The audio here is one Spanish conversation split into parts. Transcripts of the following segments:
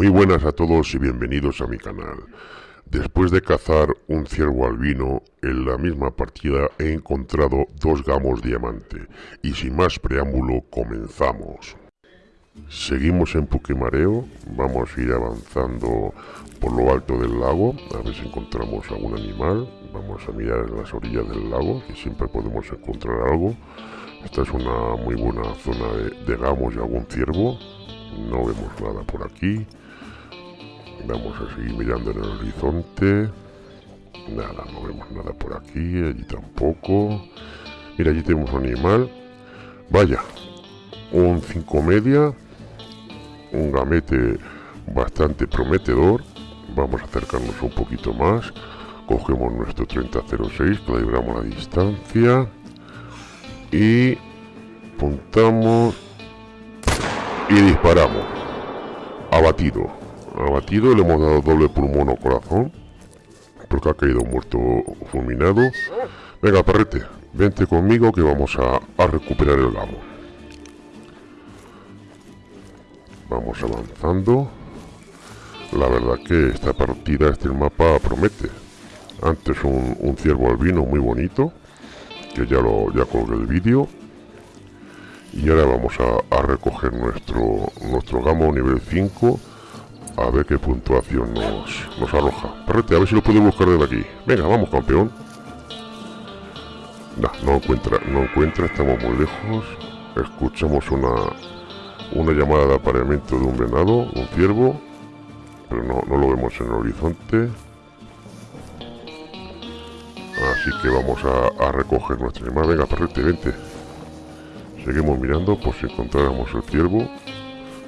Muy buenas a todos y bienvenidos a mi canal. Después de cazar un ciervo albino, en la misma partida he encontrado dos gamos diamante. Y sin más preámbulo, comenzamos. Seguimos en Puquemareo, vamos a ir avanzando por lo alto del lago, a ver si encontramos algún animal. Vamos a mirar en las orillas del lago, que siempre podemos encontrar algo. Esta es una muy buena zona de gamos y algún ciervo. No vemos nada por aquí. Vamos a seguir mirando en el horizonte. Nada, no vemos nada por aquí, allí tampoco. Mira, allí tenemos un animal. Vaya, un 5 media. Un gamete bastante prometedor. Vamos a acercarnos un poquito más. Cogemos nuestro 3006, calibramos la distancia. Y puntamos y disparamos. Abatido abatido, le hemos dado doble pulmón o corazón, porque ha caído muerto fulminado. Venga, perrete, vente conmigo que vamos a, recuperar el gamo. Vamos avanzando. La verdad que esta partida, este mapa promete. Antes un, un ciervo albino muy bonito, que ya lo ya colgué el vídeo. Y ahora vamos a, a recoger nuestro, nuestro gamo nivel 5 a ver qué puntuación nos, nos arroja. Perrete, a ver si lo puedo buscar desde aquí. Venga, vamos, campeón. No, no encuentra, no encuentra, estamos muy lejos. Escuchamos una, una llamada de apareamiento de un venado, un ciervo. Pero no, no lo vemos en el horizonte. Así que vamos a, a recoger nuestro animal. Venga, perrete, vente. Seguimos mirando por si encontráramos el ciervo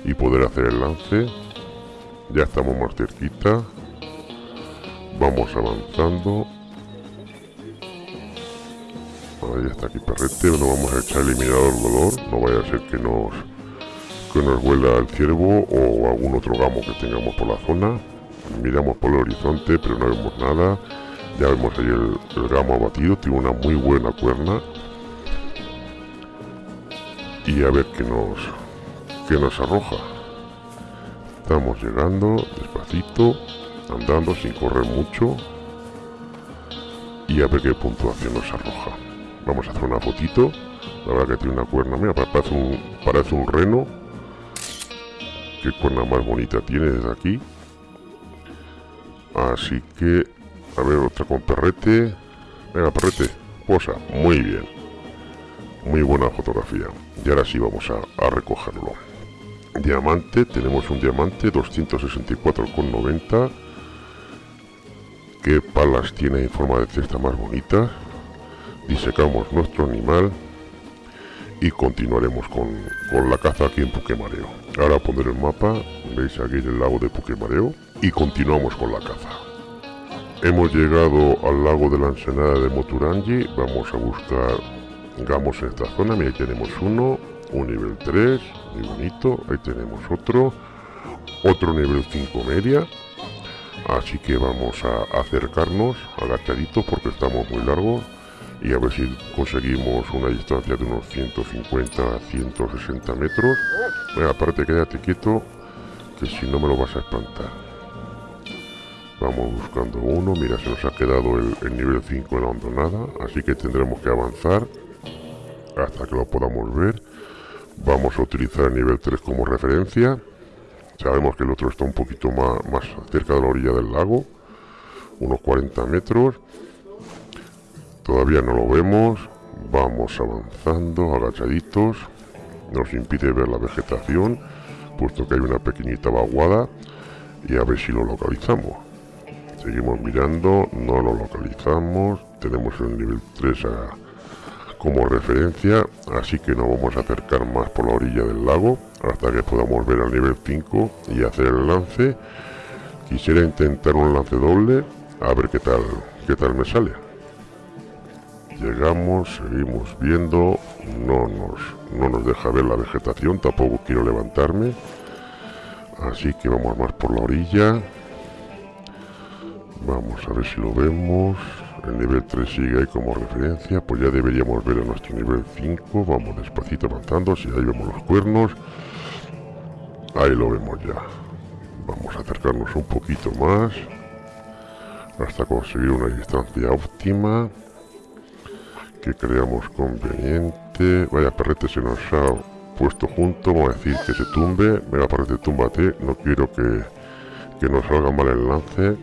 y poder hacer el lance. Ya estamos más cerquita. Vamos avanzando. Ahí está aquí perrete. No vamos a echar eliminador dolor. No vaya a ser que nos que nos vuela el ciervo o algún otro gamo que tengamos por la zona. Miramos por el horizonte, pero no vemos nada. Ya vemos ahí el, el gamo abatido. Tiene una muy buena cuerna. Y a ver qué nos, qué nos arroja. Estamos llegando despacito, andando sin correr mucho. Y a ver qué puntuación nos arroja. Vamos a hacer una fotito. La verdad que tiene una cuerna, mira, parece un, parece un reno. Qué cuerna más bonita tiene desde aquí. Así que, a ver, otra con perrete. Venga, perrete, posa. Muy bien. Muy buena fotografía. Y ahora sí vamos a, a recogerlo diamante tenemos un diamante 264,90 qué palas tiene en forma de cesta más bonita disecamos nuestro animal y continuaremos con, con la caza aquí en Puquemareo ahora pondré el mapa veis aquí el lago de Puquemareo y continuamos con la caza. Hemos llegado al lago de la ensenada de Moturangi. Vamos a buscar gamos en esta zona. Mira tenemos uno un nivel 3 muy bonito. Ahí tenemos otro otro nivel 5 media. Así que vamos a acercarnos agachaditos porque estamos muy largos. Y a ver si conseguimos una distancia de unos 150 160 metros. Aparte quédate quieto que si no me lo vas a espantar. Vamos buscando uno. Mira se nos ha quedado el, el nivel 5 en la hondonada así que tendremos que avanzar hasta que lo podamos ver Vamos a utilizar el nivel 3 como referencia. Sabemos que el otro está un poquito más, más cerca de la orilla del lago. Unos 40 metros. Todavía no lo vemos. Vamos avanzando, agachaditos. Nos impide ver la vegetación, puesto que hay una pequeñita vaguada. Y a ver si lo localizamos. Seguimos mirando, no lo localizamos. Tenemos el nivel 3 a como referencia, así que no vamos a acercar más por la orilla del lago hasta que podamos ver al nivel 5 y hacer el lance. Quisiera intentar un lance doble, a ver qué tal, qué tal me sale. Llegamos, seguimos viendo, no nos, no nos deja ver la vegetación, tampoco quiero levantarme. Así que vamos más por la orilla. Vamos a ver si lo vemos el nivel 3 sigue como referencia, pues ya deberíamos ver a nuestro nivel 5, vamos despacito avanzando, si ahí vemos los cuernos, ahí lo vemos ya, Vamos a acercarnos un poquito más hasta conseguir una distancia óptima que creamos conveniente. Vaya perrete se nos ha puesto junto, vamos a decir que se tumbe. Venga perrete, túmbate, no quiero que, que nos salga mal el lance.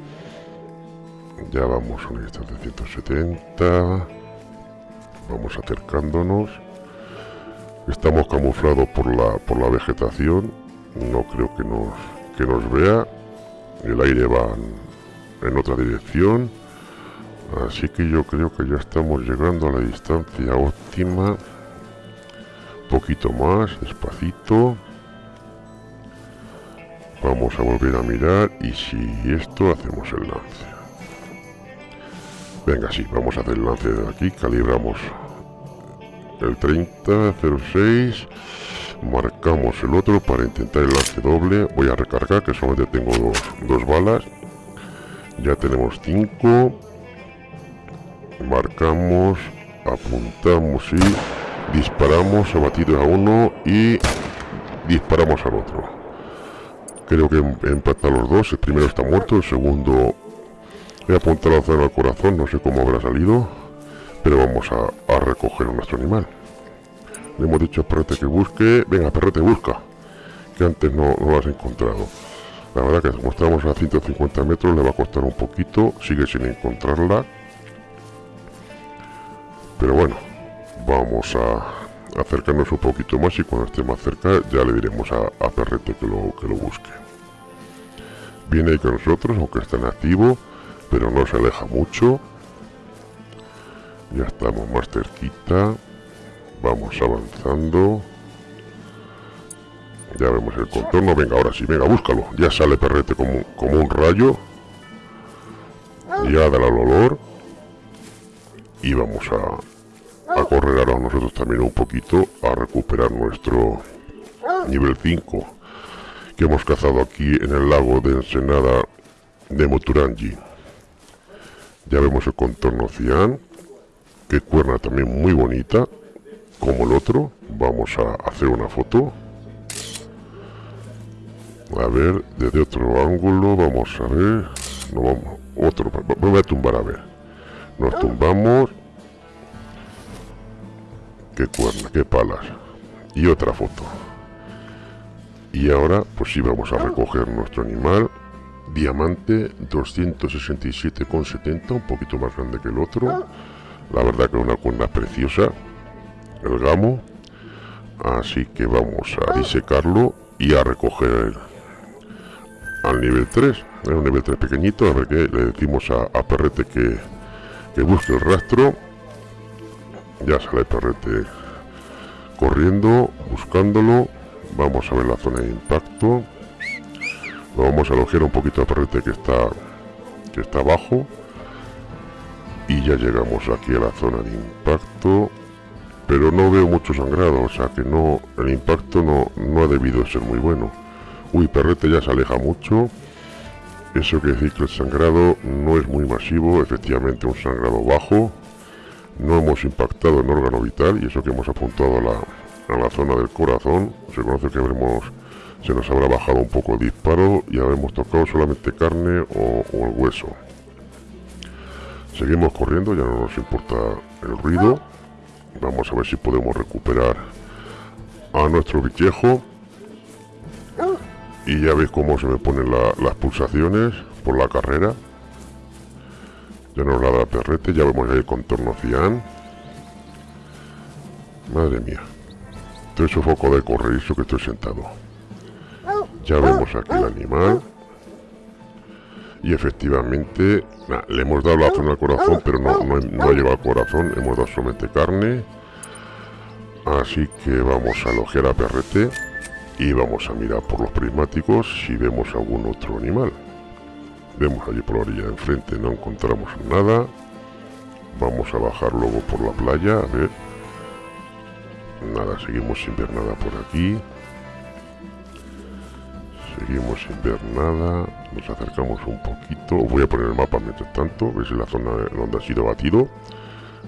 Ya vamos a una distancia de 170. Vamos acercándonos. Estamos camuflados por la, por la vegetación. No creo que nos, que nos vea. El aire va en otra dirección. Así que yo creo que ya estamos llegando a la distancia óptima. Poquito más, despacito. Vamos a volver a mirar y si esto hacemos el lance. Venga, sí, vamos a hacer el lance de aquí. Calibramos el 30, 06. Marcamos el otro para intentar el lance doble. Voy a recargar, que solamente tengo dos, dos balas. Ya tenemos 5 marcamos, apuntamos y disparamos, abatidos a uno y disparamos al otro. Creo que em, empatan los dos, el primero está muerto, el segundo he apuntado la zona al corazón, no sé cómo habrá salido, pero vamos a, recoger a nuestro animal. Le hemos dicho a Perrete que busque, venga Perrete busca, que antes no, lo has encontrado. La verdad que como estamos a 150 metros le va a costar un poquito, sigue sin encontrarla, pero bueno, vamos a acercarnos un poquito más y cuando esté más cerca ya le diremos a, a Perrete que lo, que lo busque. Viene ahí con nosotros, aunque está en activo, pero no se aleja mucho. Ya estamos más cerquita. Vamos avanzando. Ya vemos el contorno. Venga, ahora sí, venga, búscalo. Ya sale Perrete como, como un rayo. Ya da el olor y vamos a, a correr ahora nosotros también un poquito a recuperar nuestro nivel 5 que hemos cazado aquí en el lago de Ensenada de Moturangi. Ya vemos el contorno cian, que cuerna también muy bonita, como el otro. Vamos a hacer una foto. A ver, desde otro ángulo, vamos a ver. No vamos, otro, voy a tumbar a ver. Nos tumbamos. Qué cuerna, qué palas. Y otra foto. Y ahora, pues sí, vamos a recoger nuestro animal. Diamante 267,70, un poquito más grande que el otro. La verdad que una cuerna preciosa. El gamo. Así que vamos a disecarlo y a recoger al nivel 3. Es un nivel 3 pequeñito. A ver qué le decimos a, a Perrete que que busque el rastro ya sale perrete corriendo buscándolo vamos a ver la zona de impacto lo vamos a alojar un poquito al perrete que está que está abajo y ya llegamos aquí a la zona de impacto pero no veo mucho sangrado o sea que no el impacto no, no ha debido ser muy bueno uy perrete ya se aleja mucho eso quiere decir que el sangrado no es muy masivo, efectivamente un sangrado bajo. No hemos impactado en órgano vital y eso que hemos apuntado a la, a la zona del corazón. Se conoce que habremos, se nos habrá bajado un poco el disparo y habremos tocado solamente carne o, el hueso. Seguimos corriendo, ya no nos importa el ruido. Vamos a ver si podemos recuperar a nuestro bichejo y ya veis cómo se me ponen las pulsaciones por la carrera. Ya nos la da perrete ya vemos ahí el contorno cian. Madre mía. Estoy su foco de correrizo que estoy sentado ya vemos aquí el animal. y efectivamente le hemos dado la zona al corazón pero no, no, no ha llegado al corazón. Hemos dado solamente carne. Así que vamos a elogiar a perrete y vamos a mirar por los prismáticos si vemos algún otro animal. Vemos allí por la orilla de enfrente no encontramos nada. Vamos a bajar luego por la playa a ver. Nada seguimos sin ver nada por aquí seguimos sin ver nada nos acercamos un poquito voy a poner el mapa mientras tanto veis la zona donde ha sido batido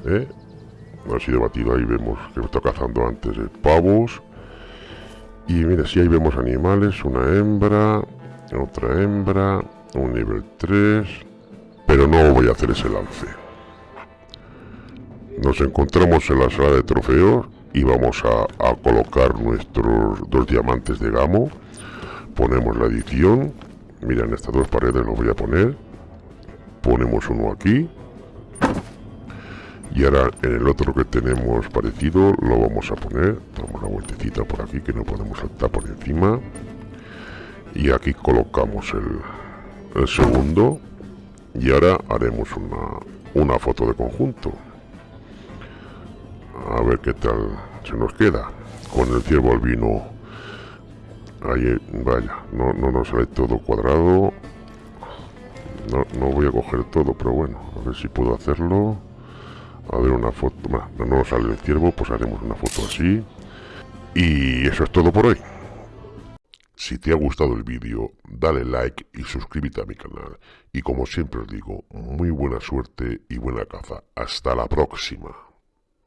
¿eh? ha sido batido ahí vemos que está cazando antes pavos y mira, si ahí vemos animales, una hembra, Otra hembra, un nivel 3, pero no voy a hacer ese lance. Nos encontramos en la sala de trofeos y vamos a colocar nuestros dos diamantes de gamo. Ponemos la edición. Mira, en estas dos paredes lo voy a poner. Ponemos uno aquí. Y ahora en el otro que tenemos parecido lo vamos a poner. Damos la vueltecita por aquí que no podemos saltar por encima. Y aquí colocamos el, el segundo. Y ahora haremos una, una foto de conjunto. A ver qué tal se nos queda con el ciervo albino vaya no, no nos sale todo cuadrado no, no voy a coger todo pero bueno a ver si puedo hacerlo a ver una foto, bueno, no nos sale el ciervo, pues haremos una foto así. Y eso es todo por hoy. Si te ha gustado el vídeo, dale like y suscríbete a mi canal. Y como siempre os digo, muy buena suerte y buena caza. Hasta la próxima.